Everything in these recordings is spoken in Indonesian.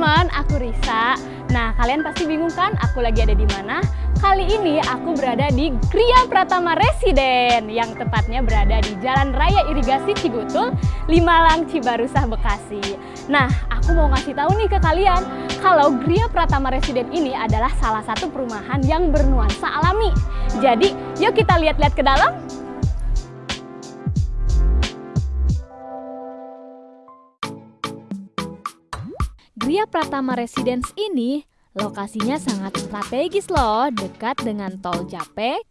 aku Risa. Nah, kalian pasti bingung kan aku lagi ada di mana? Kali ini aku berada di Gria Pratama Residen yang tepatnya berada di Jalan Raya Irigasi Cigutul, Limalang, Cibarusah, Bekasi. Nah, aku mau ngasih tahu nih ke kalian kalau Gria Pratama Residen ini adalah salah satu perumahan yang bernuansa alami. Jadi, yuk kita lihat-lihat ke dalam. Gria Pratama Residence ini lokasinya sangat strategis loh, dekat dengan tol Japek,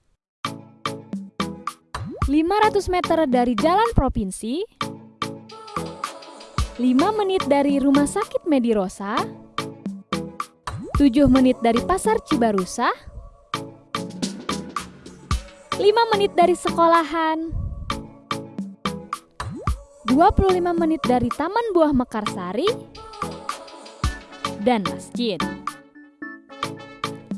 500 meter dari jalan provinsi, 5 menit dari Rumah Sakit Medirosa, 7 menit dari Pasar Cibarusa, 5 menit dari sekolahan, 25 menit dari Taman Buah Mekarsari, dan masjid.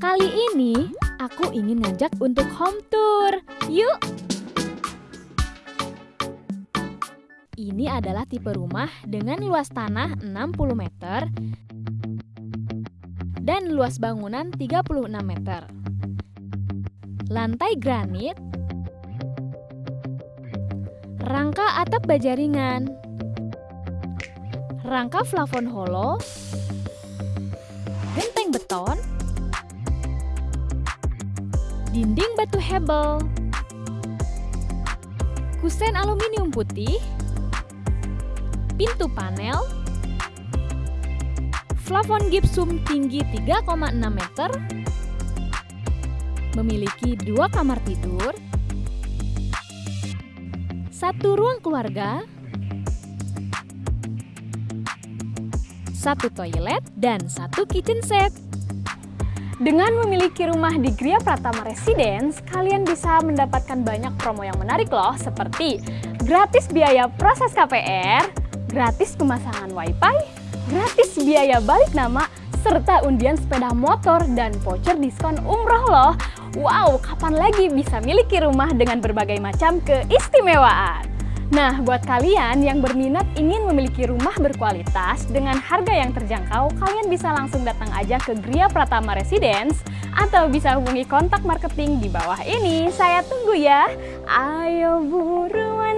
Kali ini aku ingin ngajak untuk home tour. Yuk! Ini adalah tipe rumah dengan luas tanah 60 meter dan luas bangunan 36 meter. Lantai granit, rangka atap baja ringan, rangka plafon holo, dinding batu hebel, kusen aluminium putih, pintu panel, plafon gipsum tinggi 3,6 meter, memiliki dua kamar tidur, satu ruang keluarga, satu toilet, dan satu kitchen set. Dengan memiliki rumah di Gria Pratama Residence, kalian bisa mendapatkan banyak promo yang menarik loh, seperti gratis biaya proses KPR, gratis pemasangan wifi, gratis biaya balik nama, serta undian sepeda motor dan voucher diskon umroh loh. Wow, kapan lagi bisa miliki rumah dengan berbagai macam keistimewaan? Nah, buat kalian yang berminat ingin memiliki rumah berkualitas dengan harga yang terjangkau, kalian bisa langsung datang aja ke Gria Pratama Residence atau bisa hubungi kontak marketing di bawah ini. Saya tunggu ya. Ayo buru